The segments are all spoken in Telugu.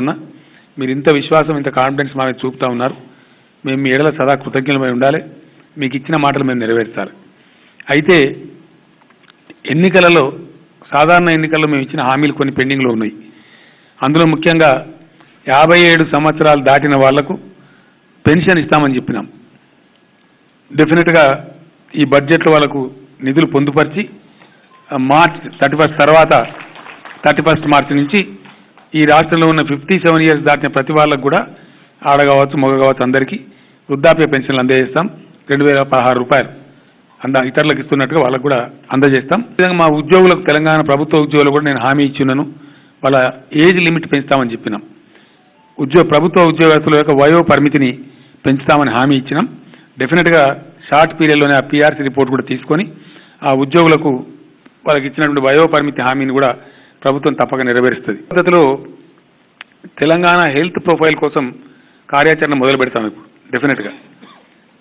ఉన్నా మీరు ఇంత విశ్వాసం ఇంత కాన్ఫిడెన్స్ మా మీద చూపుతా ఉన్నారు. మేము మీ ఎడల సదా కృతజ్ఞులమై ఉండాలి. మీకు ఇచ్చిన మాటలు మేము నెరవేర్చాలి. అయితే ఎన్నికలలో సాధారణ ఎన్నికల్లో మేము ఇచ్చిన హామీలు కొన్ని పెండింగ్లో ఉన్నాయి. అందులో ముఖ్యంగా యాభై ఏడు సంవత్సరాలు దాటిన వాళ్ళకు పెన్షన్ ఇస్తామని చెప్పినాం. డెఫినెట్గా ఈ బడ్జెట్లో వాళ్ళకు నిధులు పొందుపరిచి మార్చ్ థర్టీ ఫస్ట్ తర్వాత థర్టీ ఫస్ట్ మార్చి నుంచి ఈ రాష్ట్రంలో ఉన్న ఫిఫ్టీ సెవెన్ ఇయర్స్ దాటిన ప్రతి వాళ్ళకు కూడా ఆడ కావచ్చు మగ కావచ్చు అందరికీ వృద్ధాప్య పెన్షన్లు అందజేస్తాం. రెండు వేల పదహారు రూపాయలు అంద ఇతరులకు ఇస్తున్నట్టుగా వాళ్ళకు కూడా అందజేస్తాం. విధంగా మా ఉద్యోగులకు తెలంగాణ ప్రభుత్వ ఉద్యోగులు కూడా నేను హామీ ఇచ్చున్నాను. వాళ్ళ ఏజ్ లిమిట్ పెంచుతామని చెప్పినాం. ఉద్యోగ ప్రభుత్వ ఉద్యోగస్తుల యొక్క వయో పరిమితిని పెంచుతామని హామీ ఇచ్చినాం. డెఫినెట్గా షార్ట్ పీరియడ్లోనే ఆ పీఆర్సీ రిపోర్ట్ కూడా తీసుకొని ఆ ఉద్యోగులకు వాళ్ళకి ఇచ్చినటువంటి వయో పరిమితి హామీని కూడా ప్రభుత్వం తప్పక నెరవేరుస్తుంది. పద్ధతిలో తెలంగాణ హెల్త్ ప్రొఫైల్ కోసం కార్యాచరణ మొదలు పెడతాం ఇప్పుడు డెఫినెట్గా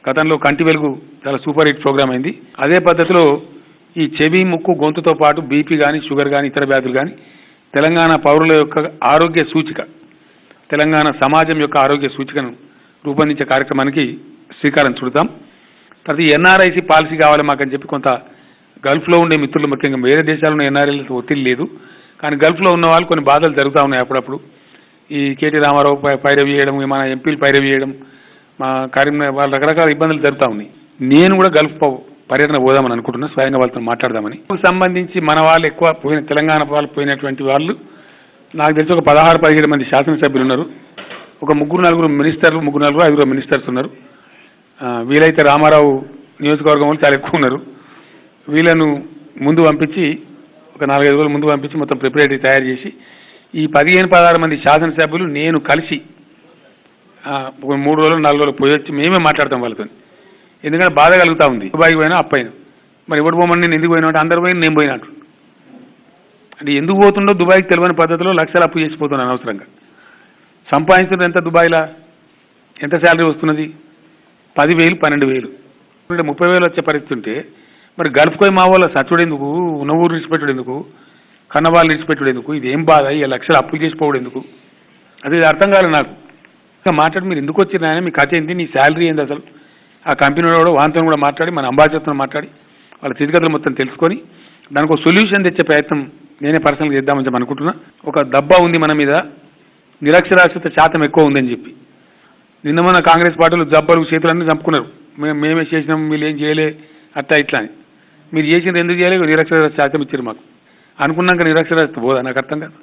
గతంలో కంటి వెలుగు చాలా సూపర్ హిట్ ప్రోగ్రామ్ అయింది. అదే పద్ధతిలో ఈ చెవి ముక్కు గొంతుతో పాటు బీపీ కానీ షుగర్ కానీ ఇతర వ్యాధులు కానీ తెలంగాణ పౌరుల యొక్క ఆరోగ్య సూచిక తెలంగాణ సమాజం యొక్క ఆరోగ్య సూచికను రూపొందించే కార్యక్రమానికి శ్రీకారం చుడతాం. ప్రతి ఎన్ఆర్ఐసి పాలసీ కావాలి మాకని చెప్పి కొంత గల్ఫ్లో ఉండే మిత్రులు ముఖ్యంగా వేరే దేశాల్లో ఎన్ఆర్ఐలతో ఒత్తిడి లేదు. కానీ గల్ఫ్లో ఉన్న వాళ్ళు కొన్ని బాధలు జరుగుతూ ఉన్నాయి అప్పుడప్పుడు. ఈ కేటీ రామారావు పై- పైరవి చేయడం మన ఎంపీలు పైరవి చేయడం మా కరీంనగర్ వాళ్ళ రకరకాల ఇబ్బందులు జరుగుతూ ఉన్నాయి. నేను కూడా గల్ఫ్ పర్యటన పోదామని అనుకుంటున్నా. స్వయంగా వాళ్ళతో మాట్లాడదామని. సంబంధించి మన వాళ్ళు ఎక్కువ పోయిన తెలంగాణ వాళ్ళు పోయినటువంటి వాళ్ళు నాకు తెలిసి ఒక పదహారు పదిహేడు మంది శాసనసభ్యులు ఉన్నారు. ఒక ముగ్గురు నలుగురు మినిస్టర్లు ముగ్గురు నలుగురు ఐదుగురు మినిస్టర్స్ ఉన్నారు. వీలైతే రామారావు నియోజకవర్గం వాళ్ళు చాలా ఎక్కువ ఉన్నారు. వీళ్ళను ముందు పంపించి ఒక నాలుగైదు రోజులు ముందు పంపించి మొత్తం ప్రిపరేటరీ తయారు చేసి ఈ పదిహేను పదహారు మంది శాసనసభ్యులు నేను కలిసి ఒక మూడు రోజులు నాలుగు రోజులు పోయి వచ్చి మేమే మాట్లాడతాం వాళ్ళతో ఎందుకంటే బాధ కలుగుతూ ఉంది. దుబాయ్కి పోయినా అప్పైనా మరి ఎవడు పోమని నేను ఎందుకు పోయినా అంటే అందరు పోయిన నేను పోయినట్టు అంటే ఎందుకు పోతుండో దుబాయ్కి తెలియని పద్ధతిలో లక్షలు అప్పు చేసిపోతున్నాను అనవసరంగా. సంపాదించడం ఎంత దుబాయ్లా? ఎంత శాలరీ వస్తున్నది? పదివేలు పన్నెండు వేలు. ముప్పై వేలు వచ్చే పరిస్థితి ఉంటే మరి గల్ఫ్కోయి మా వాళ్ళ సచ్చుడు ఎందుకు ఉన్న ఊరు విడిచిపెట్టుడు ఎందుకు కన్నవాళ్ళు విడిచిపెట్టుడు ఎందుకు ఇది ఏం బాధ? ఈ లక్షలు అప్పులు చేసిపోవడం ఎందుకు అది ఇది అర్థం కాలేదు నాకు. ఇంకా మాట్లాడి మీరు ఎందుకు వచ్చిన మీ కథ ఏంటి నీ శాలరీ ఏంది అసలు? ఆ కంపెనీ కూడా వాంతో కూడా మాట్లాడి మన అంబాసిడర్తో మాట్లాడి వాళ్ళ స్థితిగతులు మొత్తం తెలుసుకొని దానికి ఒక సొల్యూషన్ తెచ్చే ప్రయత్నం నేనే పర్సనల్గా చేద్దామని చెప్పి అనుకుంటున్నా. ఒక దబ్బా ఉంది మన మీద. నిరక్షరాస్యత శాతం ఎక్కువ ఉందని చెప్పి. నిన్న మన కాంగ్రెస్ పార్టీలు జబ్బలు చేతులన్నీ చంపుకున్నారు. మేము మేమే చేసినాం వీళ్ళు ఏం చేయలే అట్లా ఇట్లా అని. మీరు చేసింది ఎందుకు చేయలేదు నిరక్షరాస్యత శాతం ఇచ్చారు మాకు. అనుకున్నాక నిరక్షరాస్యత పోదా నాకు అర్థం కాదు.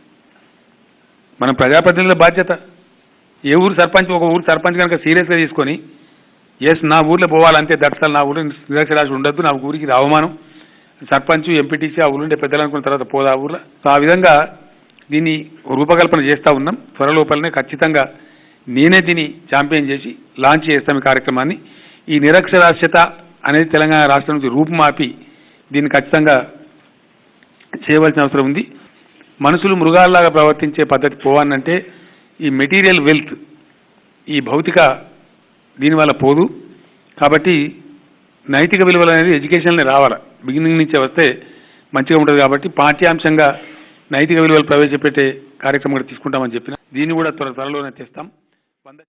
మన ప్రజాప్రతినిధుల బాధ్యత. ఏ ఊరు సర్పంచ్ ఒక ఊరు సర్పంచ్ కనుక సీరియస్గా తీసుకొని ఎస్ నా ఊర్లో పోవాలంటే దర్శనాలు నా ఊరిలో నిరక్షరాస్యత ఉండద్దు నా ఊరికి అవమానం. సర్పంచ్ ఎంపీటీసీ ఆ ఊరుండే పెద్దలు అనుకున్న తర్వాత పోదా ఆ ఊర్లో. సో ఆ విధంగా దీన్ని రూపకల్పన చేస్తూ ఉన్నాం. త్వరలోపలనే ఖచ్చితంగా నేనే దీన్ని ఛాంపియన్ చేసి లాంచ్ చేస్తాం ఈ కార్యక్రమాన్ని. ఈ నిరక్షరాస్యత అనేది తెలంగాణ రాష్ట్రం నుంచి రూపుమాపి దీన్ని ఖచ్చితంగా చేయవలసిన అవసరం ఉంది. మనుషులు మృగాల్లాగా ప్రవర్తించే పద్ధతి పోవాలంటే ఈ మెటీరియల్ వెల్త్ ఈ భౌతిక దీనివల్ల పోదు. కాబట్టి నైతిక విలువలు అనేది ఎడ్యుకేషన్లో రావాలి. బిగినింగ్ నుంచే వస్తే మంచిగా ఉంటుంది కాబట్టి పాఠ్యాంశంగా నైతిక విలువలు ప్రవేశపెట్టే కార్యక్రమం కూడా తీసుకుంటామని చెప్పిన. దీన్ని కూడా త్వర త్వరలోనే తెస్తాం వంద